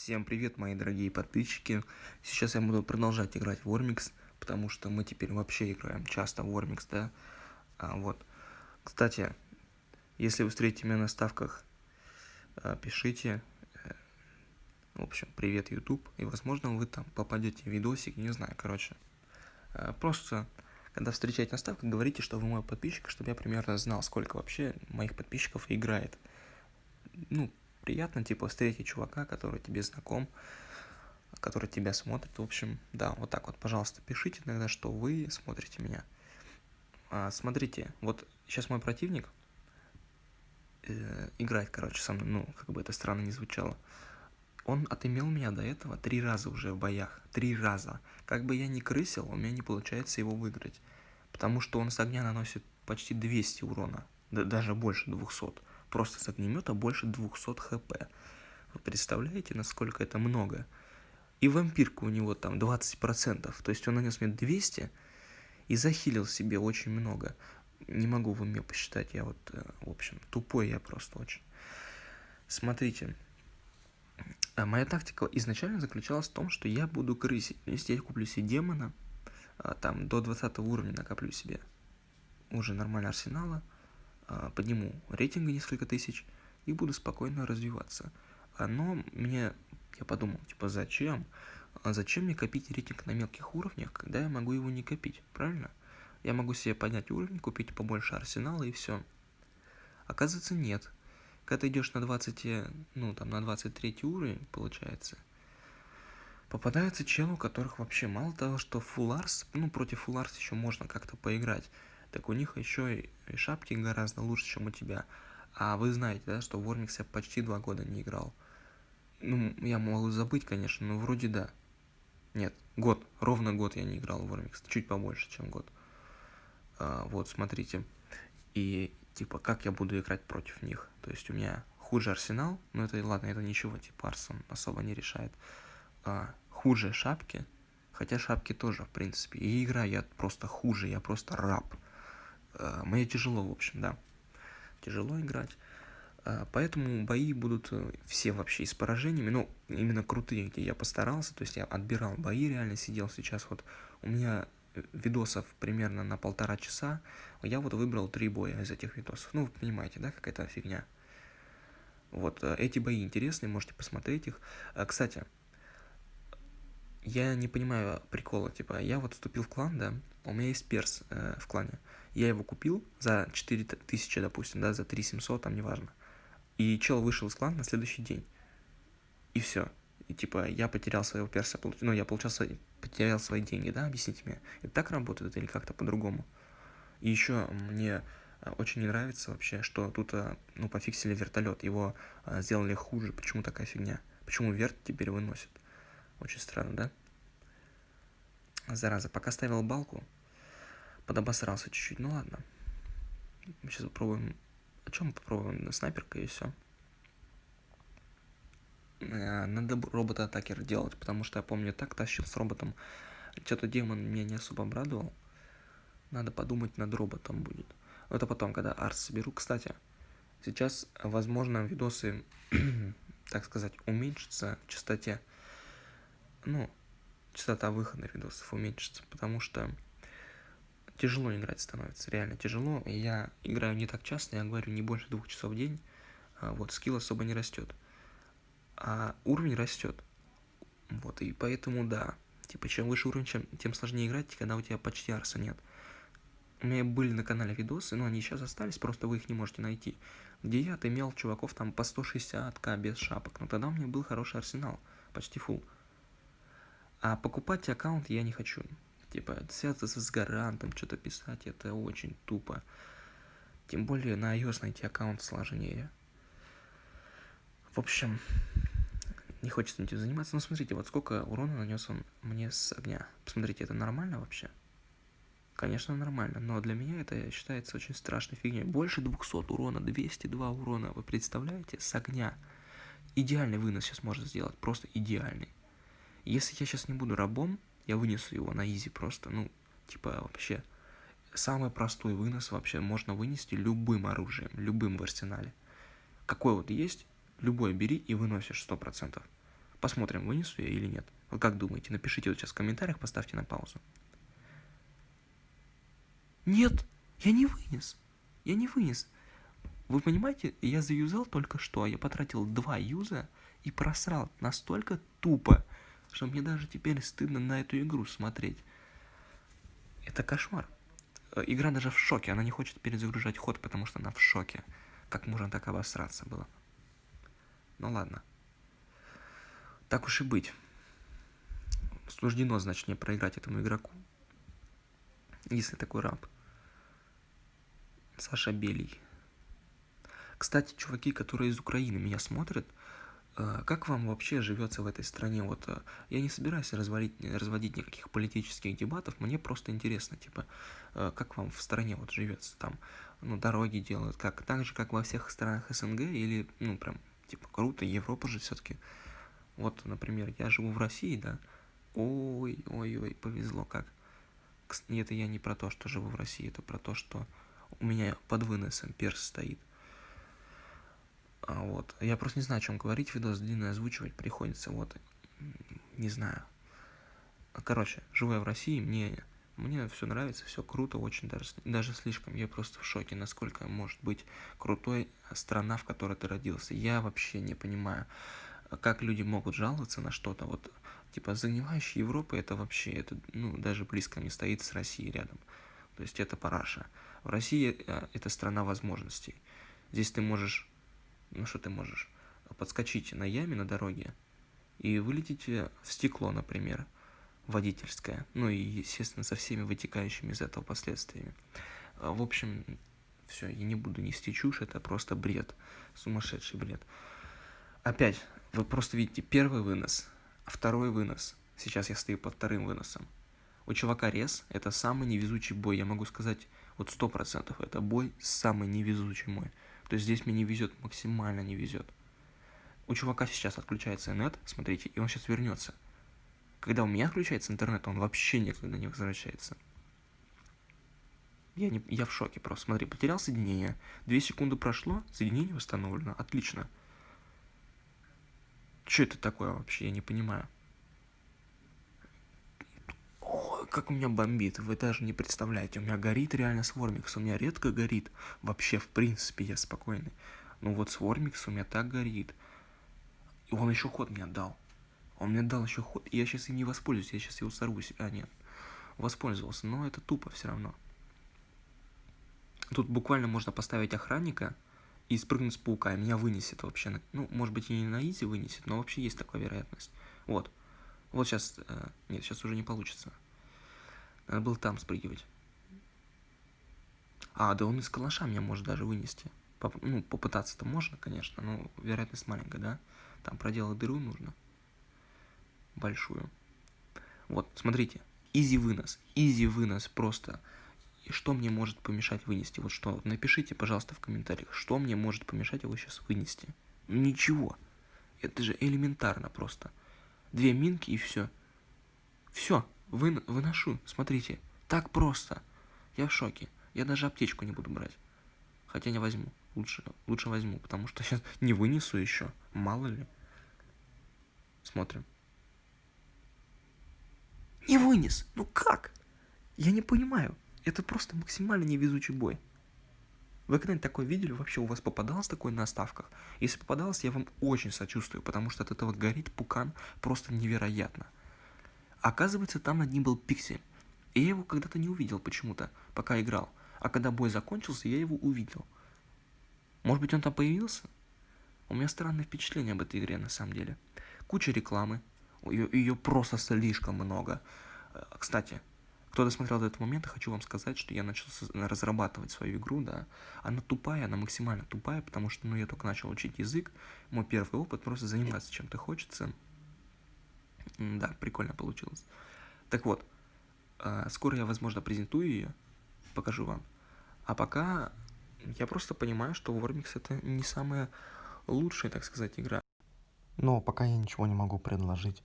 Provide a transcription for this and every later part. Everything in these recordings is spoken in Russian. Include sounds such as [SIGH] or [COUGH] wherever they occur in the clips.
Всем привет, мои дорогие подписчики. Сейчас я буду продолжать играть в Ормикс, потому что мы теперь вообще играем часто в Ормикс, да? А, вот. Кстати, если вы встретите меня на ставках, а, пишите. Э, в общем, привет, YouTube. И, возможно, вы там попадете в видосик, не знаю, короче. А, просто, когда встречаете на ставках, говорите, что вы мой подписчик, чтобы я примерно знал, сколько вообще моих подписчиков играет. Ну, приятно, типа, встретить чувака, который тебе знаком, который тебя смотрит. В общем, да, вот так вот, пожалуйста, пишите тогда, что вы смотрите меня. А, смотрите, вот сейчас мой противник э, играет, короче, со мной, ну, как бы это странно не звучало. Он отымел меня до этого три раза уже в боях. Три раза. Как бы я ни крысил, у меня не получается его выиграть. Потому что он с огня наносит почти 200 урона. Да, даже больше 200 просто с огнемета больше 200 хп. Вы представляете, насколько это много? И вампирка у него там 20%, то есть он нанес мне 200 и захилил себе очень много. Не могу в уме посчитать, я вот, э, в общем, тупой я просто очень. Смотрите, а моя тактика изначально заключалась в том, что я буду крысить. Если я куплю себе демона, а, там до 20 уровня накоплю себе уже нормально арсенала, подниму рейтинга несколько тысяч и буду спокойно развиваться. Но мне, я подумал, типа, зачем? А зачем мне копить рейтинг на мелких уровнях, когда я могу его не копить, правильно? Я могу себе поднять уровень, купить побольше арсенала и все. Оказывается, нет. Когда ты идешь на 20, ну, там, на 23 уровень, получается, попадаются челы, у которых вообще мало того, что фулларс, ну, против фулларс еще можно как-то поиграть, так у них еще и шапки гораздо лучше, чем у тебя. А вы знаете, да, что в Ормикс я почти два года не играл. Ну, я могу забыть, конечно, но вроде да. Нет, год, ровно год я не играл в Ормикс, чуть побольше, чем год. А, вот, смотрите. И, типа, как я буду играть против них? То есть у меня хуже арсенал, но это, ладно, это ничего, типа, Арсон особо не решает. А, хуже шапки, хотя шапки тоже, в принципе. И игра я просто хуже, я просто раб. Э, мне тяжело, в общем, да. Тяжело играть. Э, поэтому бои будут э, все вообще с поражениями, ну, именно крутые, где я постарался, то есть я отбирал бои, реально сидел сейчас, вот у меня видосов примерно на полтора часа, я вот выбрал три боя из этих видосов, ну, вы понимаете, да, какая-то фигня. Вот, эти бои интересные, можете посмотреть их. Кстати, я не понимаю прикола, типа, я вот вступил в клан, да, у меня есть перс э, в клане, я его купил за 4000, допустим, да, за 3700, там, неважно, и чел вышел из клана на следующий день, и все, и типа, я потерял своего перса, ну, я получал свои, потерял свои деньги, да, объясните мне, это так работает или как-то по-другому? И еще мне э, очень не нравится вообще, что тут, э, ну, пофиксили вертолет, его э, сделали хуже, почему такая фигня, почему верт теперь выносит? Очень странно, да? Зараза, пока ставил балку, подобосрался чуть-чуть. Ну ладно. Сейчас попробуем... О чем мы попробуем? На снайперка и все. Э, надо робота-атакер делать, потому что я помню, так тащил с роботом. Что-то демон меня не особо обрадовал. Надо подумать над роботом будет. Это потом, когда арс соберу. Кстати, сейчас, возможно, видосы, [CLEARS THROAT] так сказать, уменьшатся в частоте ну, частота выхода видосов уменьшится, потому что тяжело играть становится, реально тяжело. Я играю не так часто, я говорю, не больше двух часов в день, а вот, скилл особо не растет. А уровень растет. Вот, и поэтому, да, типа, чем выше уровень, чем, тем сложнее играть, когда у тебя почти арса нет. У меня были на канале видосы, но они сейчас остались, просто вы их не можете найти. Где я отымел чуваков там по 160к без шапок, но тогда у меня был хороший арсенал, почти full. А покупать аккаунт я не хочу. Типа, связываться с гарантом, что-то писать, это очень тупо. Тем более на iOS найти аккаунт сложнее. В общем, не хочется этим заниматься. Но смотрите, вот сколько урона нанес он мне с огня. Посмотрите, это нормально вообще? Конечно, нормально, но для меня это считается очень страшной фигней. Больше 200 урона, 202 урона, вы представляете, с огня. Идеальный вынос сейчас можно сделать, просто идеальный. Если я сейчас не буду рабом, я вынесу его на изи просто, ну, типа вообще. Самый простой вынос вообще можно вынести любым оружием, любым в арсенале. Какой вот есть, любой бери и выносишь 100%. Посмотрим, вынесу я или нет. Вы как думаете? Напишите вот сейчас в комментариях, поставьте на паузу. Нет, я не вынес. Я не вынес. Вы понимаете, я заюзал только что, я потратил два юза и просрал настолько тупо, что мне даже теперь стыдно на эту игру смотреть. Это кошмар. Э, игра даже в шоке, она не хочет перезагружать ход, потому что она в шоке. Как можно так обосраться было? Ну ладно. Так уж и быть. Суждено, значит, мне проиграть этому игроку. Если такой раб. Саша Белий. Кстати, чуваки, которые из Украины меня смотрят, как вам вообще живется в этой стране? Вот э, я не собираюсь разводить, разводить никаких политических дебатов, мне просто интересно, типа, э, как вам в стране вот живется там, ну, дороги делают, как, так же, как во всех странах СНГ, или, ну, прям, типа, круто, Европа же все-таки. Вот, например, я живу в России, да, ой, ой, ой, повезло как. Это я не про то, что живу в России, это про то, что у меня под выносом перс стоит. А вот. Я просто не знаю, о чем говорить, видос длинный озвучивать приходится, вот. Не знаю. Короче, живу я в России, мне, мне все нравится, все круто, очень даже, даже слишком. Я просто в шоке, насколько может быть крутой страна, в которой ты родился. Я вообще не понимаю, как люди могут жаловаться на что-то. Вот, типа, загнивающая Европа, это вообще, это, ну, даже близко не стоит с Россией рядом. То есть это параша. В России э, это страна возможностей. Здесь ты можешь ну что ты можешь, подскочить на яме на дороге и вылететь в стекло, например, водительское, ну и, естественно, со всеми вытекающими из этого последствиями. А, в общем, все, я не буду нести чушь, это просто бред, сумасшедший бред. Опять, вы просто видите первый вынос, второй вынос. Сейчас я стою под вторым выносом. У чувака рез, это самый невезучий бой, я могу сказать, вот сто процентов, это бой самый невезучий мой. То здесь мне не везет, максимально не везет. У чувака сейчас отключается интернет, смотрите, и он сейчас вернется. Когда у меня отключается интернет, он вообще никогда не возвращается. Я, не, я в шоке просто. Смотри, потерял соединение. Две секунды прошло, соединение восстановлено. Отлично. Что это такое вообще? Я не понимаю. Как у меня бомбит, вы даже не представляете. У меня горит реально Свормикс, у меня редко горит. Вообще, в принципе, я спокойный. Ну вот Свормикс у меня так горит. И он еще ход мне дал. Он мне дал еще ход, и я сейчас им не воспользуюсь, я сейчас его сорвусь. А, нет, воспользовался, но это тупо все равно. Тут буквально можно поставить охранника и спрыгнуть с паука, и меня вынесет вообще. Ну, может быть, и не на изи вынесет, но вообще есть такая вероятность. Вот. Вот сейчас... Э, нет, сейчас уже не получится. Надо было там спрыгивать. А, да он из калаша меня может даже вынести. Поп ну, попытаться-то можно, конечно, но вероятность маленькая, да? Там проделать дыру нужно. Большую. Вот, смотрите. Изи вынос. Изи вынос просто. И что мне может помешать вынести? Вот что? Напишите, пожалуйста, в комментариях, что мне может помешать его сейчас вынести. Ничего. Это же элементарно просто. Две минки и все. Все. Вы, выношу, смотрите, так просто. Я в шоке. Я даже аптечку не буду брать. Хотя не возьму. Лучше, лучше возьму, потому что сейчас [LAUGHS] не вынесу еще. Мало ли. Смотрим. Не вынес. Ну как? Я не понимаю. Это просто максимально невезучий бой. Вы когда-нибудь такое видели? Вообще у вас попадалось такое на ставках? Если попадалось, я вам очень сочувствую, потому что от этого горит пукан просто невероятно. Оказывается, там над ним был пиксель. И я его когда-то не увидел почему-то, пока играл. А когда бой закончился, я его увидел. Может быть, он там появился? У меня странное впечатление об этой игре, на самом деле. Куча рекламы. Ее, ее просто слишком много. Э, кстати, кто досмотрел до этого момента, хочу вам сказать, что я начал разрабатывать свою игру, да. Она тупая, она максимально тупая, потому что, ну, я только начал учить язык. Мой первый опыт просто заниматься чем-то хочется. Да, прикольно получилось. Так вот, а, скоро я, возможно, презентую ее, покажу вам. А пока я просто понимаю, что Warmix это не самая лучшая, так сказать, игра. Но пока я ничего не могу предложить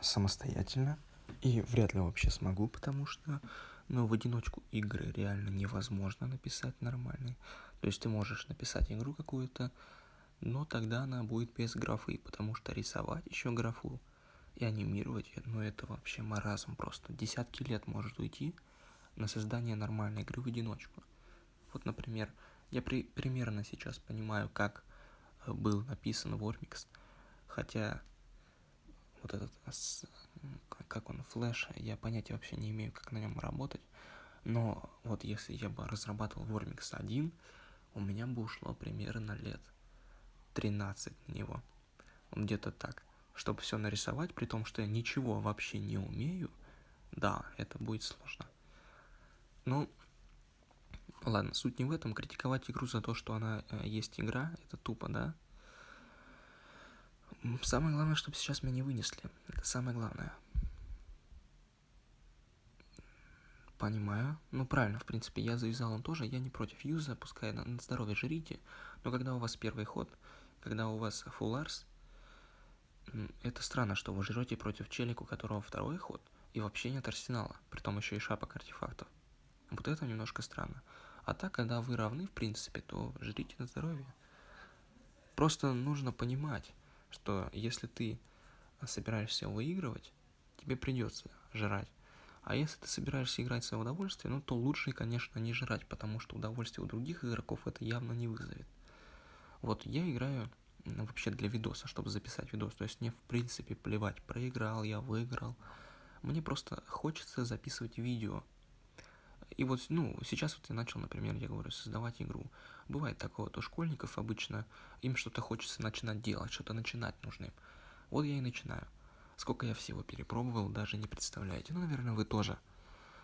самостоятельно. И вряд ли вообще смогу, потому что, ну, в одиночку игры реально невозможно написать нормальные. То есть ты можешь написать игру какую-то, но тогда она будет без графы, потому что рисовать еще графу и анимировать, ну это вообще маразм просто. Десятки лет может уйти на создание нормальной игры в одиночку. Вот, например, я при, примерно сейчас понимаю, как э, был написан Вормикс, хотя вот этот, как он, флеш, я понятия вообще не имею, как на нем работать, но вот если я бы разрабатывал Вормикс 1, у меня бы ушло примерно лет 13 на него. Где-то так. Чтобы все нарисовать, при том, что я ничего вообще не умею, да, это будет сложно. Ну, ладно, суть не в этом. Критиковать игру за то, что она э, есть игра, это тупо, да? Самое главное, чтобы сейчас меня не вынесли. Это самое главное. Понимаю. Ну, правильно, в принципе, я завязал он тоже. Я не против юза, пускай на, на здоровье жрите. Но когда у вас первый ход, когда у вас фулларс, это странно, что вы жрете против челика, у которого второй ход, и вообще нет арсенала, при том еще и шапок артефактов. Вот это немножко странно. А так, когда вы равны, в принципе, то жрите на здоровье. Просто нужно понимать, что если ты собираешься выигрывать, тебе придется жрать. А если ты собираешься играть в свое удовольствие, ну то лучше, конечно, не жрать, потому что удовольствие у других игроков это явно не вызовет. Вот я играю ну, вообще для видоса, чтобы записать видос. То есть мне в принципе плевать, проиграл я, выиграл. Мне просто хочется записывать видео. И вот, ну, сейчас вот я начал, например, я говорю, создавать игру. Бывает такое, вот у школьников обычно им что-то хочется начинать делать, что-то начинать нужно им. Вот я и начинаю. Сколько я всего перепробовал, даже не представляете. Ну, наверное, вы тоже.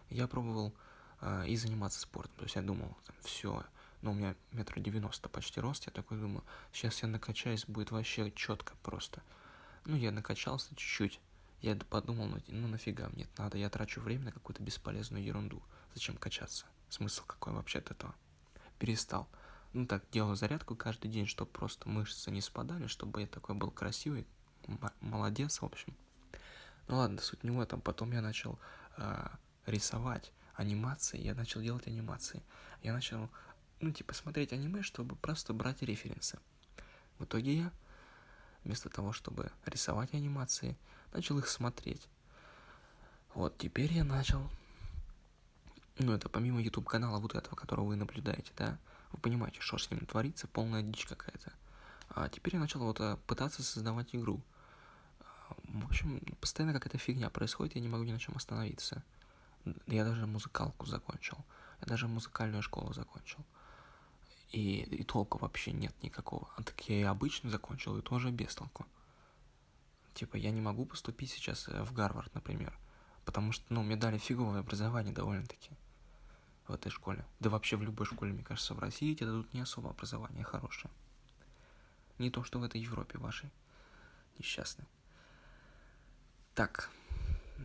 Я пробовал э, и заниматься спортом. То есть я думал, все, ну, у меня метр девяносто почти рост, я такой думаю, сейчас я накачаюсь, будет вообще четко просто. Ну, я накачался чуть-чуть. Я подумал, ну, ну нафига мне это надо, я трачу время на какую-то бесполезную ерунду. Зачем качаться? Смысл какой вообще от этого? Перестал. Ну так, делаю зарядку каждый день, чтобы просто мышцы не спадали, чтобы я такой был красивый, молодец, в общем. Ну ладно, суть не в этом. Потом я начал э, рисовать анимации, я начал делать анимации. Я начал, ну, типа, смотреть аниме, чтобы просто брать референсы. В итоге я, вместо того, чтобы рисовать анимации, начал их смотреть. Вот, теперь я начал... Ну, это помимо YouTube-канала вот этого, которого вы наблюдаете, да? Вы понимаете, что с ним творится, полная дичь какая-то. А теперь я начал вот э, пытаться создавать игру. В общем, постоянно какая-то фигня происходит, я не могу ни на чем остановиться. Я даже музыкалку закончил. Я даже музыкальную школу закончил. И, и толку вообще нет никакого. А так я и обычно закончил, и тоже без толку. Типа, я не могу поступить сейчас э, в Гарвард, например. Потому что, ну, мне дали фиговое образование довольно-таки в этой школе. Да вообще в любой школе, мне кажется, в России тебе дадут не особо образование хорошее. Не то, что в этой Европе вашей. Несчастной. Так,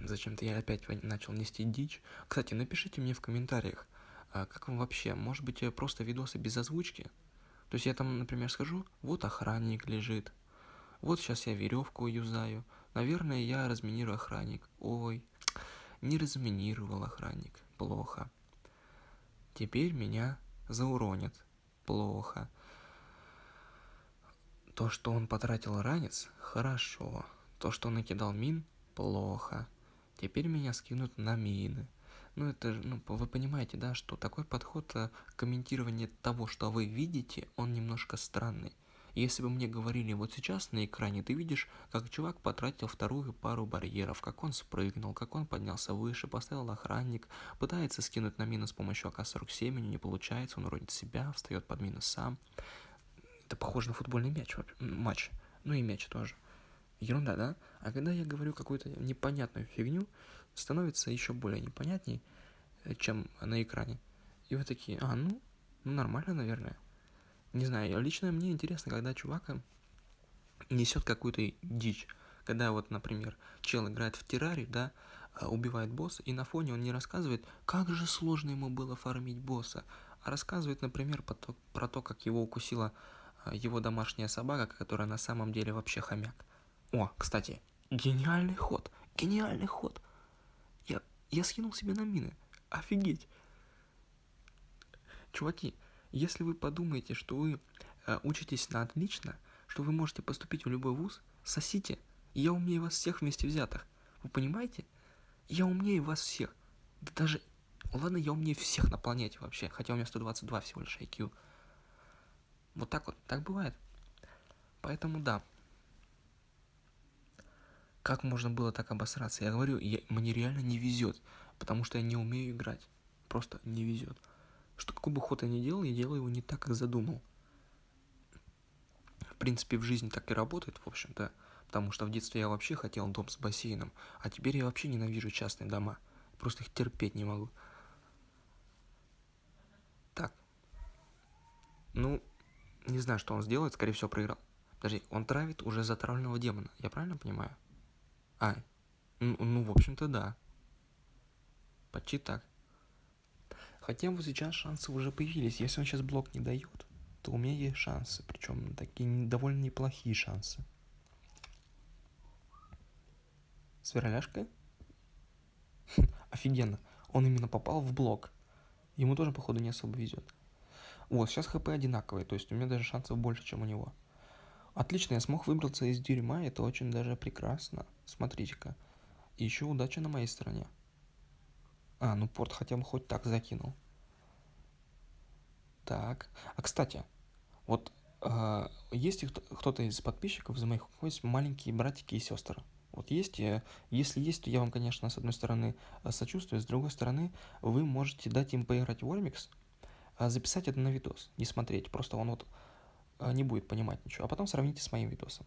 зачем-то я опять начал нести дичь. Кстати, напишите мне в комментариях, а как вам вообще, может быть, просто видосы без озвучки? То есть я там, например, скажу, вот охранник лежит, вот сейчас я веревку юзаю, наверное, я разминирую охранник. Ой, не разминировал охранник, плохо. Теперь меня зауронят, плохо. То, что он потратил ранец, хорошо. То, что он накидал мин, плохо. Теперь меня скинут на мины. Ну, это же, ну, вы понимаете, да, что такой подход э, комментирования того, что вы видите, он немножко странный. Если бы мне говорили, вот сейчас на экране ты видишь, как чувак потратил вторую пару барьеров, как он спрыгнул, как он поднялся выше, поставил охранник, пытается скинуть на мину с помощью АК-47, у него не получается, он родит себя, встает под мину сам. Это похоже на футбольный мяч, матч. Ну и мяч тоже ерунда, да? А когда я говорю какую-то непонятную фигню, становится еще более непонятней, э, чем на экране. И вы такие, а, ну, ну нормально, наверное. Не знаю, лично мне интересно, когда чувак э, несет какую-то дичь. Когда вот, например, чел играет в террарий, да, а, убивает босса, и на фоне он не рассказывает, как же сложно ему было фармить босса, а рассказывает, например, про то, про то как его укусила а, его домашняя собака, которая на самом деле вообще хомяк. О, кстати, гениальный ход, гениальный ход. Я, я скинул себе на мины. Офигеть. Чуваки, если вы подумаете, что вы э, учитесь на отлично, что вы можете поступить в любой вуз, сосите, я умнее вас всех вместе взятых. Вы понимаете? Я умнее вас всех. Да даже... Ладно, я умнее всех на планете вообще, хотя у меня 122 всего лишь IQ. Вот так вот, так бывает. Поэтому да. Как можно было так обосраться? Я говорю, я, мне реально не везет, потому что я не умею играть. Просто не везет. Что какой бы ход я ни делал, я делаю его не так, как задумал. В принципе, в жизни так и работает, в общем-то. Потому что в детстве я вообще хотел дом с бассейном, а теперь я вообще ненавижу частные дома. Просто их терпеть не могу. Так. Ну, не знаю, что он сделает, скорее всего, проиграл. Подожди, он травит уже затравленного демона, я правильно понимаю? А, ну, ну в общем-то, да. Почти так. Хотя вот сейчас шансы уже появились. Если он сейчас блок не дает, то у меня есть шансы. Причем такие довольно неплохие шансы. С? [LAUGHS] Офигенно. Он именно попал в блок. Ему тоже, походу, не особо везет. Вот, сейчас хп одинаковые, то есть у меня даже шансов больше, чем у него. Отлично, я смог выбраться из дерьма, это очень даже прекрасно. Смотрите-ка. Еще удача на моей стороне. А, ну порт хотя бы хоть так закинул. Так. А, кстати, вот э, есть кто-то из подписчиков, из моих, есть маленькие братики и сестры. Вот есть, э, если есть, то я вам, конечно, с одной стороны э, сочувствую, с другой стороны, вы можете дать им поиграть в Warmix, а записать это на видос, не смотреть, просто он вот не будет понимать ничего, а потом сравните с моим видосом.